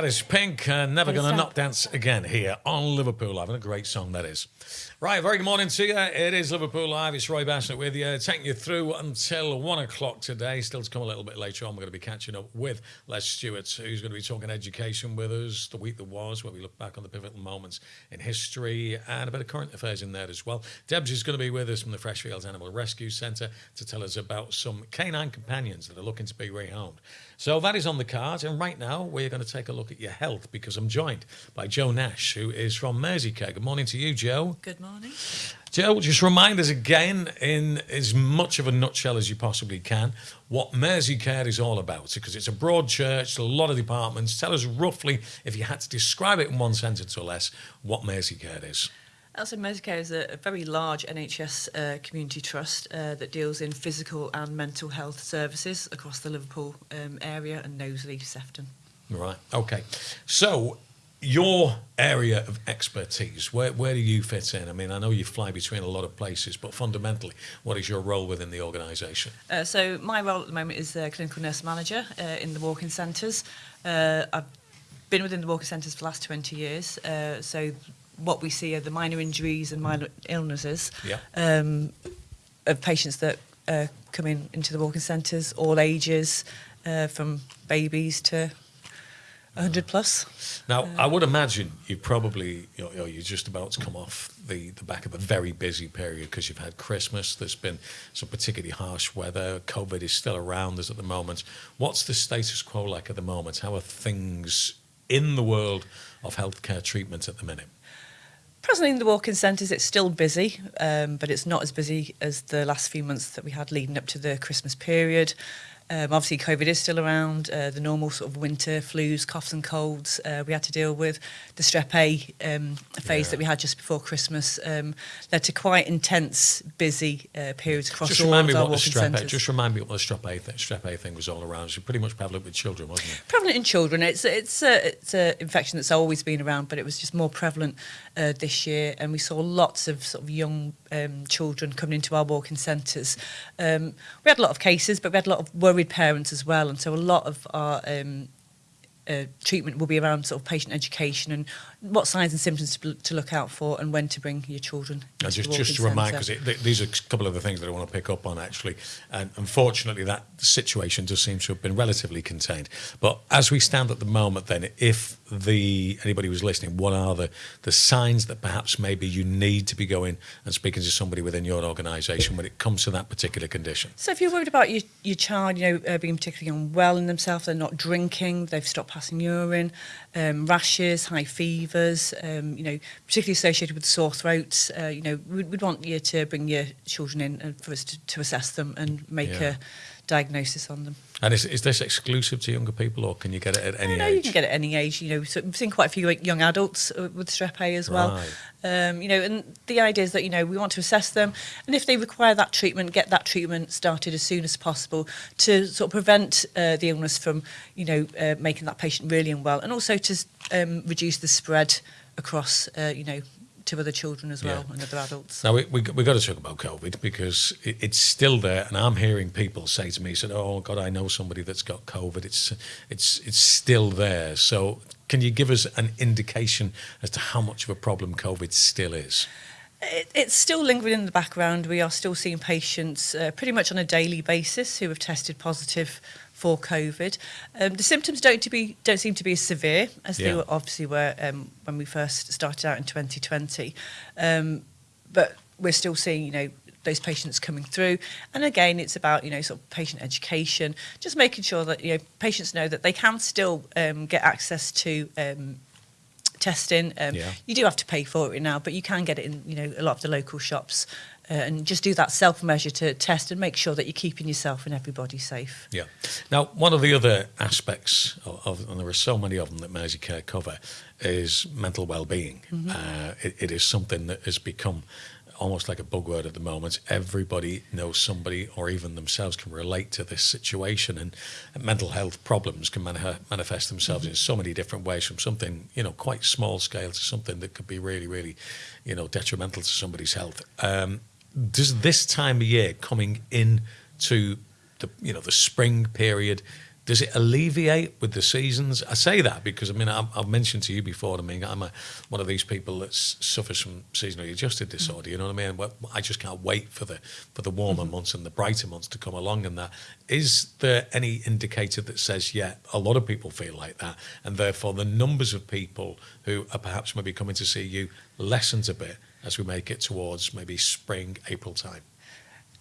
That is Pink, uh, Never Gonna. Not Dance Again here on Liverpool Live. And a great song that is. Right, very good morning to you. It is Liverpool Live. It's Roy Bassett with you, taking you through until one o'clock today. Still to come a little bit later on. We're going to be catching up with Les Stewart, who's going to be talking education with us, the week that was, where we look back on the pivotal moments in history and a bit of current affairs in there as well. Debs is going to be with us from the Freshfields Animal Rescue Centre to tell us about some canine companions that are looking to be rehomed. So that is on the cards. And right now, we're going to take a look at your health because I'm joined by Joe Nash, who is from Merseycare. Good morning to you, Joe. Good morning. Joe, just remind us again, in as much of a nutshell as you possibly can, what Merseycare is all about. Because it's a broad church, a lot of departments. Tell us roughly, if you had to describe it in one sentence or less, what Merseycare is. Also, Merseycare is a, a very large NHS uh, community trust uh, that deals in physical and mental health services across the Liverpool um, area and Knowsley, Sefton. Right. Okay. So, your area of expertise, where, where do you fit in? I mean, I know you fly between a lot of places, but fundamentally, what is your role within the organisation? Uh, so, my role at the moment is uh, clinical nurse manager uh, in the walk-in centres. Uh, I've been within the walk-in centres for the last 20 years. Uh, so, what we see are the minor injuries and minor illnesses Yeah. um, of patients that uh, come in into the walk-in centres, all ages, uh, from babies to 100 plus. Now, I would imagine you probably, you know, you're just about to come off the, the back of a very busy period because you've had Christmas. There's been some particularly harsh weather. COVID is still around us at the moment. What's the status quo like at the moment? How are things in the world of healthcare treatment at the minute? Presently in the walk-in centres, it's still busy, um, but it's not as busy as the last few months that we had leading up to the Christmas period. Um, obviously, COVID is still around. Uh, the normal sort of winter flus, coughs and colds uh, we had to deal with. The strep A um, phase Yeah. that we had just before Christmas um, led to quite intense, busy uh, periods across Just all remind me our what the walk-in strep A, centres. just remind me what the strep A, th- strep A thing was all around. It's pretty much prevalent with children, wasn't it? prevalent in children. It's it's a it's a infection that's always been around, but it was just more prevalent uh, this year, and we saw lots of sort of young um, children coming into our walk-in centres. Um, we had a lot of cases, but we had a lot of worried parents as well, and so a lot of our um, uh, treatment will be around sort of patient education and what signs and symptoms to, to look out for and when to bring your children. And just, just to remind, because th these are a couple of the things that I want to pick up on actually. And unfortunately, that situation does seem to have been relatively contained. But as we stand at the moment, then, if the anybody who's listening, what are the the signs that perhaps maybe you need to be going and speaking to somebody within your organisation when it comes to that particular condition? So if you're worried about your, your child, you know, uh, being particularly unwell in themselves, they're not drinking, they've stopped passing urine, um, rashes, high fever fevers, um, you know, particularly associated with sore throats. Uh, you know, we'd, we'd want you to bring your children in and for us to, to assess them and make yeah. a diagnosis on them. And is, is this exclusive to younger people or can you get it at any no, no, age? No, you can get it at any age. You know, so we've seen quite a few young adults uh, with strep A as well. Right. Um, you know, and the idea is that, you know, we want to assess them and if they require that treatment, get that treatment started as soon as possible to sort of prevent uh, the illness from, you know, uh, making that patient really unwell and also to um, reduce the spread across, uh, you know, to other children as well yeah. and other adults. Now, we, we, we've got to talk about COVID because it, it's still there. And I'm hearing people say to me, said, oh, God, I know somebody that's got COVID. It's, it's, it's still there. So can you give us an indication as to how much of a problem COVID still is? It, it's still lingering in the background. We are still seeing patients uh, pretty much on a daily basis who have tested positive for COVID. Um, the symptoms don't, to be, don't seem to be as severe as yeah. they were, obviously were um, when we first started out in 2020. Um, but we're still seeing, you know, those patients coming through. And again, it's about, you know, sort of patient education, just making sure that, you know, patients know that they can still um, get access to um, testing. Um, Yeah. You do have to pay for it now, but you can get it in, you know, a lot of the local shops. Uh, and just do that self measure to test and make sure that you're keeping yourself and everybody safe. Yeah. Now, one of the other aspects of, of and there are so many of them that Merseycare cover, is mental well-being. Uh, it, it is something that has become almost like a buzzword at the moment. Everybody knows somebody, or even themselves, can relate to this situation, and mental health problems can mani- manifest themselves in so many different ways, from something you know quite small scale to something that could be really, really, you know, detrimental to somebody's health. Um, does this time of year coming in to the you know the spring period Does it alleviate with the seasons? I say that because I mean I've, I've mentioned to you before. I mean I'm a, one of these people that suffers from seasonally adjusted disorder. You know what I mean? Well, I just can't wait for the for the warmer mm-hmm. months and the brighter months to come along. And that is there any indicator that says yeah, a lot of people feel like that, and therefore the numbers of people who are perhaps maybe coming to see you lessens a bit as we make it towards maybe spring April time.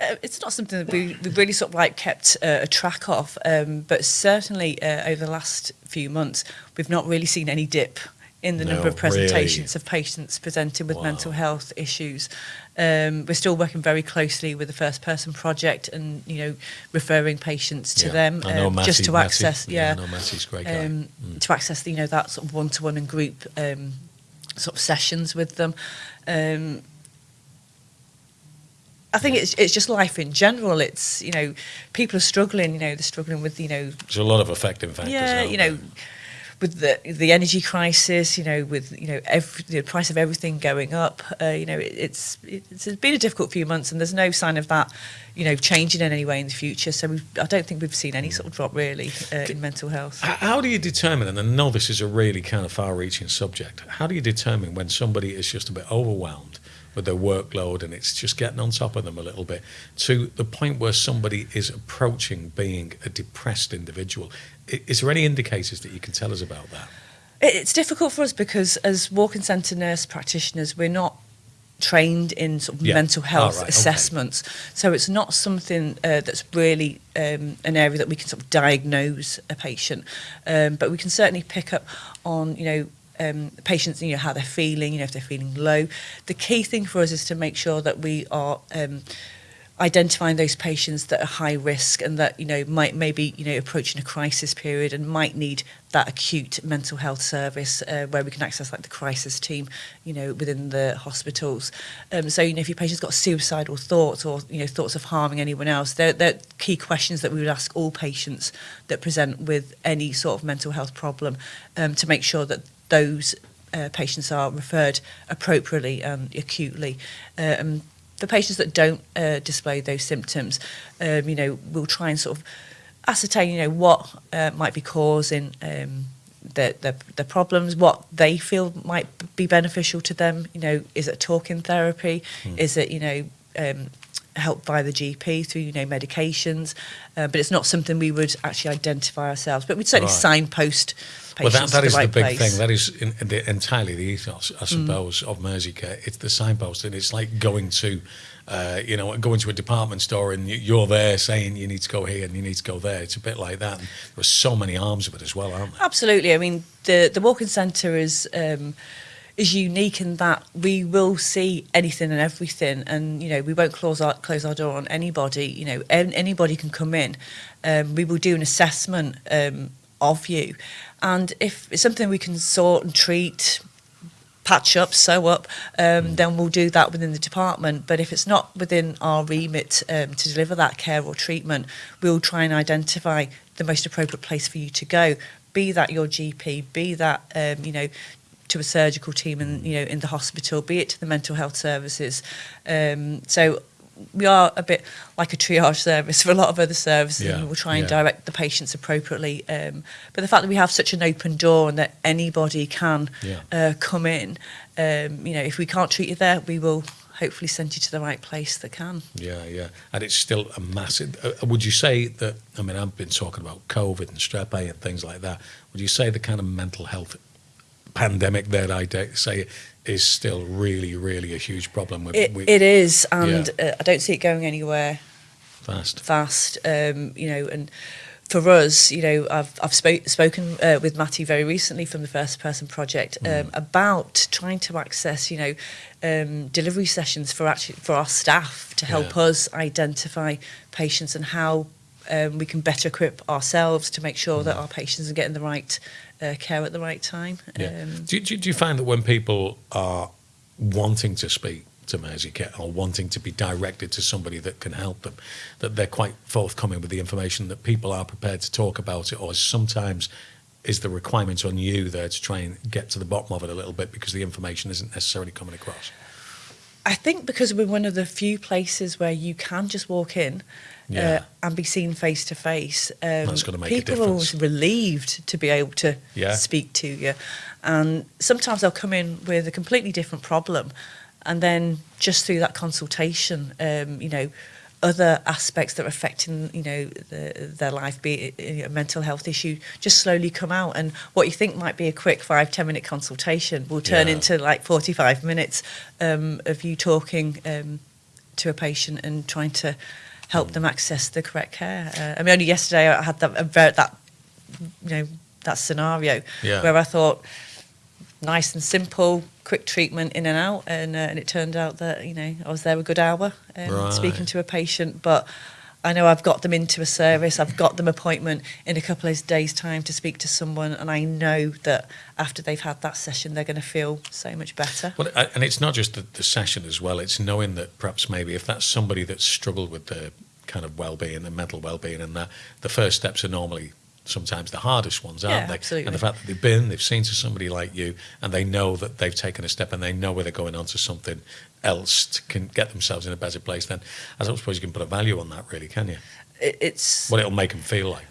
Uh, it's not something that we, we really sort of like kept uh, a track of, um, but certainly uh, over the last few months, we've not really seen any dip in the no, number of presentations really. of patients presented with wow. mental health issues. Um, we're still working very closely with the First Person Project and, you know, referring patients to yeah. them um, Matty, just to access, Matty, yeah, yeah Matty's great guy. Um, mm. to access, you know, that sort of one to -one and group um, sort of sessions with them. Um, I think it's it's just life in general. It's you know people are struggling. You know they're struggling with you know There's a lot of affecting factors. yeah you know with the the energy crisis. You know with you know every, the price of everything going up. Uh, you know it, it's it's been a difficult few months, and there's no sign of that you know changing in any way in the future. So I don't think we've seen any sort of drop really uh, in mental health. How do you determine, and I know this is a really kind of far reaching subject, how do you determine when somebody is just a bit overwhelmed with their workload and it's just getting on top of them a little bit to the point where somebody is approaching being a depressed individual. Is there any indicators that you can tell us about that? It's difficult for us because as walking centre nurse practitioners, we're not trained in sort of yeah. mental health right, assessments. Okay. So it's not something uh, that's really um, an area that we can sort of diagnose a patient, um, but we can certainly pick up on, you know, um, patients, you know, how they're feeling, you know, if they're feeling low. The key thing for us is to make sure that we are um, identifying those patients that are high risk and that, you know, might maybe, you know, approaching a crisis period and might need that acute mental health service uh, where we can access like the crisis team, you know, within the hospitals. Um, so, you know, if your patient's got suicidal thoughts or, you know, thoughts of harming anyone else, they're, they're key questions that we would ask all patients that present with any sort of mental health problem um, to make sure that those uh, patients are referred appropriately and acutely. Um, the patients that don't uh, display those symptoms, um, you know, we'll try and sort of ascertain, you know, what uh, might be causing um, the, the, the problems, what they feel might be beneficial to them. You know, is it talking therapy? Mm. Is it, you know, um, help by the GP through you know medications? Uh, but it's not something we would actually identify ourselves. But we'd certainly Right. signpost Well, that, that to is the right the big place. Mm. thing. That is in, the, entirely the ethos, I suppose, of Merseycare. It's the signpost, and it's like going to, uh, you know, going to a department store, and you- you're there saying you need to go here and you need to go there. It's a bit like that. And there are so many arms of it as well, aren't there? Absolutely. I mean, the the walk-in centre is um, is unique in that we will see anything and everything and you know we won't close our close our door on anybody you know an anybody can come in um we will do an assessment um of you and if it's something we can sort and treat patch up, sew up, um, mm. then we'll do that within the department. But if it's not within our remit um, to deliver that care or treatment, we'll try and identify the most appropriate place for you to go. Be that your GP, be that um, you know to a surgical team and you know in the hospital, be it to the mental health services. Um, so we are a bit like a triage service for a lot of other services, Yeah, and we'll try and yeah. direct the patients appropriately. Um, but the fact that we have such an open door and that anybody can Yeah. uh, come in, um, you know, if we can't treat you there, we will hopefully send you to the right place that can. Yeah, yeah. And it's still a massive. Uh, would you say that? I mean, I've been talking about COVID and strep A and things like that. Would you say the kind of mental health pandemic that I uh, say is still really, really a huge problem. With, it, it is, and yeah. uh, I don't see it going anywhere fast. Fast, um, you know, and for us, you know, I've, I've spoke, spoken uh, with Matty very recently from the First Person Project um, mm. about trying to access, you know, um, delivery sessions for actually for our staff to help yeah. us identify patients and how um, we can better equip ourselves to make sure mm. that our patients are getting the right uh, care at the right time. Yeah. Um, do, do, do you find that when people are wanting to speak to Merseycare or wanting to be directed to somebody that can help them, that they're quite forthcoming with the information, that people are prepared to talk about it, or sometimes is the requirement on you there to try and get to the bottom of it a little bit because the information isn't necessarily coming across? I think because we're one of the few places where you can just walk in yeah. uh, and be seen face to face. Um, That's going to make people a difference. People are relieved to be able to yeah. speak to you, and sometimes they'll come in with a completely different problem, and then just through that consultation, um, you know, other aspects that are affecting you know the, their life be it a mental health issue just slowly come out and what you think might be a quick five ten minute consultation will turn yeah. into like 45 minutes um, of you talking um, to a patient and trying to help them access the correct care. Uh, I mean, only yesterday I had that, a ver- that you know, that scenario Yeah. where I thought, nice and simple, quick treatment in and out, and uh, and it turned out that you know I was there a good hour um, Right. speaking to a patient, but. I know I've got them into a service, I've got them appointment in a couple of days time to speak to someone and I know that after they've had that session they're going to feel so much better. Well, and it's not just the, the session as well, it's knowing that perhaps maybe if that's somebody that's struggled with the kind of well-being and mental well-being and that the first steps are normally sometimes the hardest ones, aren't Yeah, they? absolutely. And the fact that they've been, they've seen to somebody like you, and they know that they've taken a step, and they know where they're going on to something else to can get themselves in a better place. Then I don't suppose you can put a value on that, really, can you? It's What it'll make them feel like.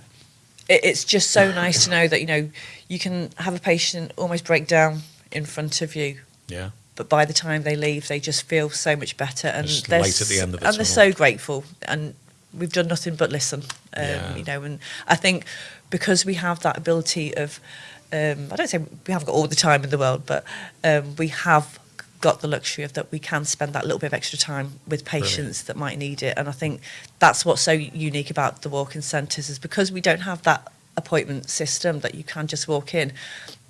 it's just so nice to know that you know you can have a patient almost break down in front of you Yeah. but by the time they leave they just feel so much better and Just they're the end of the and they're so grateful and we've done nothing but listen. Um, yeah. You know, and I think because we have that ability of, um, I don't say we haven't got all the time in the world, but um, we have got the luxury of that we can spend that little bit of extra time with patients Brilliant. that might need it. And I think that's what's so unique about the walk-in centres is because we don't have that appointment system that you can just walk in.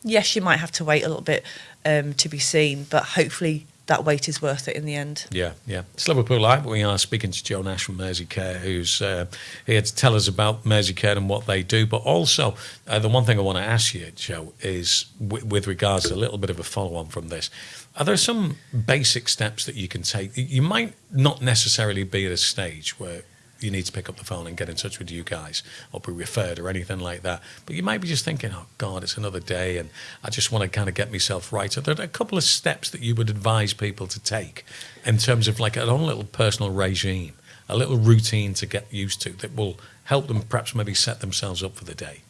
Yes, you might have to wait a little bit um, to be seen, but hopefully that wait is worth it in the end Yeah, yeah. It's Liverpool Live. We are speaking to Joe Nash from Mersey Care, who's uh, here to tell us about Mersey Care and what they do. But also, uh, the one thing I want to ask you, Joe, is w- with regards to a little bit of a follow on from this. Are there some basic steps that you can take? You might not necessarily be at a stage where you need to pick up the phone and get in touch with you guys or be referred or anything like that. But you might be just thinking, oh, God, it's another day and I just want to kind of get myself right. Are there a couple of steps that you would advise people to take in terms of like an own little personal regime, a little routine to get used to that will help them perhaps maybe set themselves up for the day?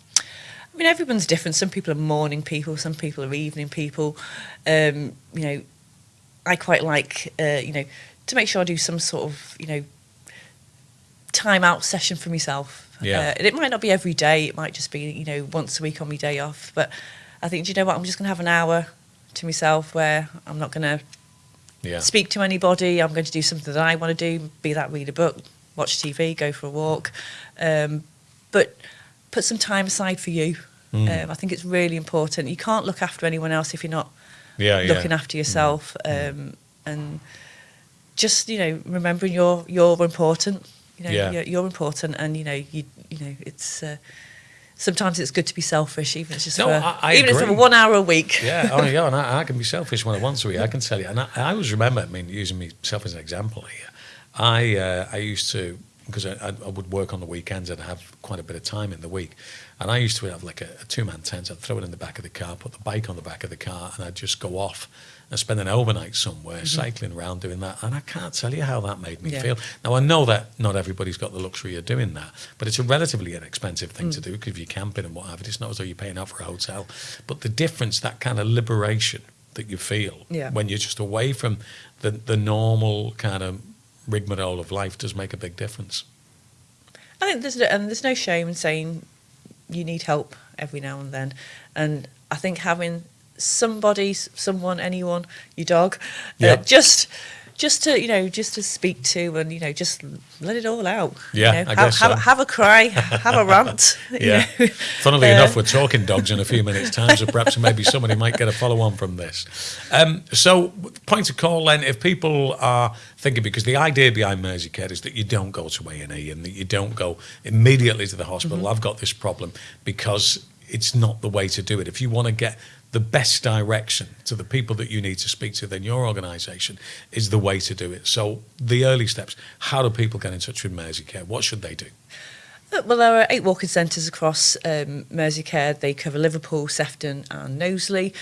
I mean, everyone's different. Some people are morning people, some people are evening people. Um, you know, I quite like, uh, you know, to make sure I do some sort of, you know, time out session for myself. Yeah. Uh, and it might not be every day. It might just be, you know, once a week on my day off. But I think, do you know what? I'm just going to have an hour to myself where I'm not going to Yeah. speak to anybody. I'm going to do something that I want to do, be that read a book, watch TV, go for a walk. Um, but put some time aside for you. Mm. Um, I think it's really important. You can't look after anyone else if you're not Yeah, yeah. looking after yourself. Um, and just you know, remembering you're you're important. You know, Yeah. you're, you're important, and you know, you you know, it's. Uh, Sometimes it's good to be selfish, even if it's just No, for, I- I even if it's for one hour a week. yeah, oh yeah, and I, I can be selfish when I want to be. I can tell you, and I, I always remember. I mean, using myself as an example here, I uh, I used to because I, I would work on the weekends and have quite a bit of time in the week, and I used to have like a, a two man tent. I'd throw it in the back of the car, put the bike on the back of the car, and I'd just go off and spend an overnight somewhere mm-hmm. cycling around doing that. And I can't tell you how that made me Yeah. feel. Now I know that not everybody's got the luxury of doing that, but it's a relatively inexpensive thing to mm. do because if you're camping and what have you, it's not as though you're paying out for a hotel. But the difference, that kind of liberation that you feel Yeah. when you're just away from the the normal kind of rigmarole of life does make a big difference. I think there's no, and there's no shame in saying you need help every now and then, and I think having somebody, someone, anyone, your dog, Yeah. uh, just just to you know just to speak to and you know just let it all out. you Yeah, know, I have, guess have, so. have a cry, have a rant. you Yeah. know. Funnily Uh, enough, we're talking dogs in a few minutes' time, so perhaps maybe somebody might get a follow on from this. Um, so, point of call then, if people are thinking, because the idea behind Mersey Care is that you don't go to A and E and that you don't go immediately to the hospital. Mm-hmm. I've got this problem because it's not the way to do it. If you want to get the best direction to the people that you need to speak to, then your organisation is the way to do it. So, the early steps: how do people get in touch with Mersey Care? What should they do? Uh, Well, there are eight walk-in centres across um, Merseycare. They cover Liverpool, Sefton, and Knowsley.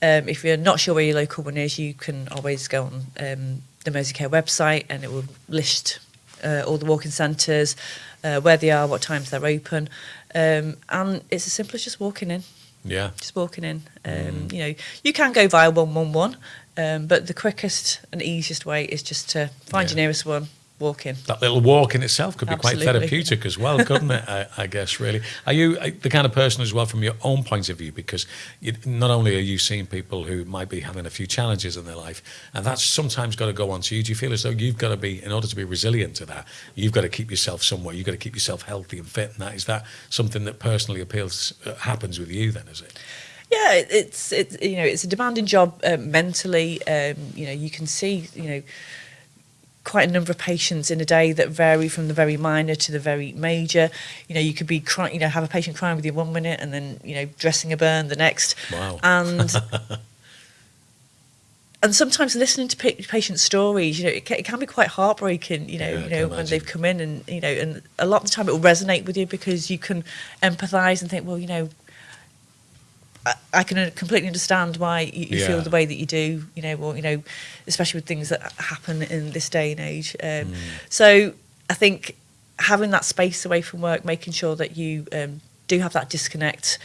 Um, if you're not sure where your local one is, you can always go on um, the Merseycare website, and it will list uh, all the walk-in centres, uh, where they are, what times they're open, um, and it's as simple as just walking in. Yeah. Just walking in. Um, Mm. You know, you can go via one one one, um, but the quickest and easiest way is just to find Yeah. your nearest one, walk in. That little walk in itself could be quite therapeutic as well, couldn't it? I, I guess, really. Are you uh, the kind of person as well, from your own point of view? Because you, not only are you seeing people who might be having a few challenges in their life, and that's sometimes got to go on to you. Do you feel as though you've got to be, in order to be resilient to that, you've got to keep yourself somewhere. You've got to keep yourself healthy and fit. And that is that something that personally appeals uh, happens with you? Then is it? Yeah, it's it's you know it's a demanding job uh, mentally. Um, you know, you can see you know quite a number of patients in a day that vary from the very minor to the very major. You know, you could be crying, you know, have a patient crying with you one minute and then you know dressing a burn the next. Wow. And and sometimes listening to pa- patient stories, you know, it can, it can be quite heartbreaking. You know, Yeah, you know when they've come in and you know, and a lot of the time it will resonate with you because you can empathise and think, well, you know. I- I can completely understand why you, you Yeah. feel the way that you do, you know, or you know, especially with things that happen in this day and age. Um, Mm. So I think having that space away from work, making sure that you um, do have that disconnect,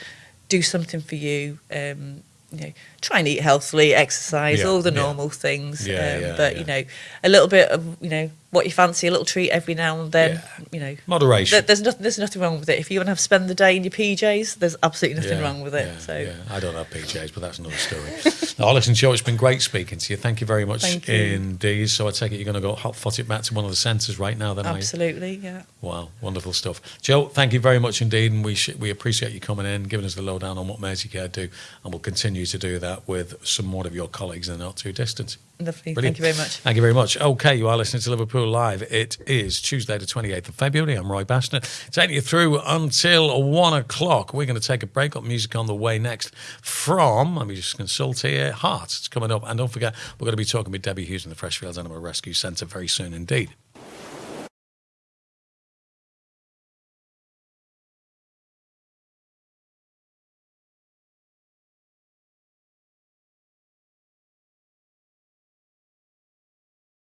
do something for you. Um, you know, try and eat healthily, exercise, Yeah, all the normal things. Yeah, um, yeah, but you know, a little bit of you know what you fancy, a little treat every now and then. Yeah. You know, Moderation. there- there's nothing. There's nothing wrong with it. If you want to have spend the day in your PJs, there's absolutely nothing Yeah, wrong with it. yeah, so yeah. I don't have PJs, but that's another story. oh, listen, Joe, it's been great speaking to you. Thank you very much Thank you. indeed. So I take it you're going to go hot foot it back to one of the centres right now, then, absolutely, yeah. Wow, wonderful stuff. Joe, thank you very much indeed, and we sh- we appreciate you coming in, giving us the lowdown on what Merseycare do, and we'll continue to do that with some more of your colleagues in the not too distant. Lovely. Brilliant. Thank you very much. Thank you very much. Okay, you are listening to Liverpool Live. It is Tuesday, the 28th of February. I'm Roy Bastner, taking you through until one o'clock. We're going to take a break. Got music on the way next from, let me just consult here, Hearts. It's coming up. And don't forget, we're going to be talking with Debbie Hughes in the Freshfields Animal Rescue Centre very soon indeed.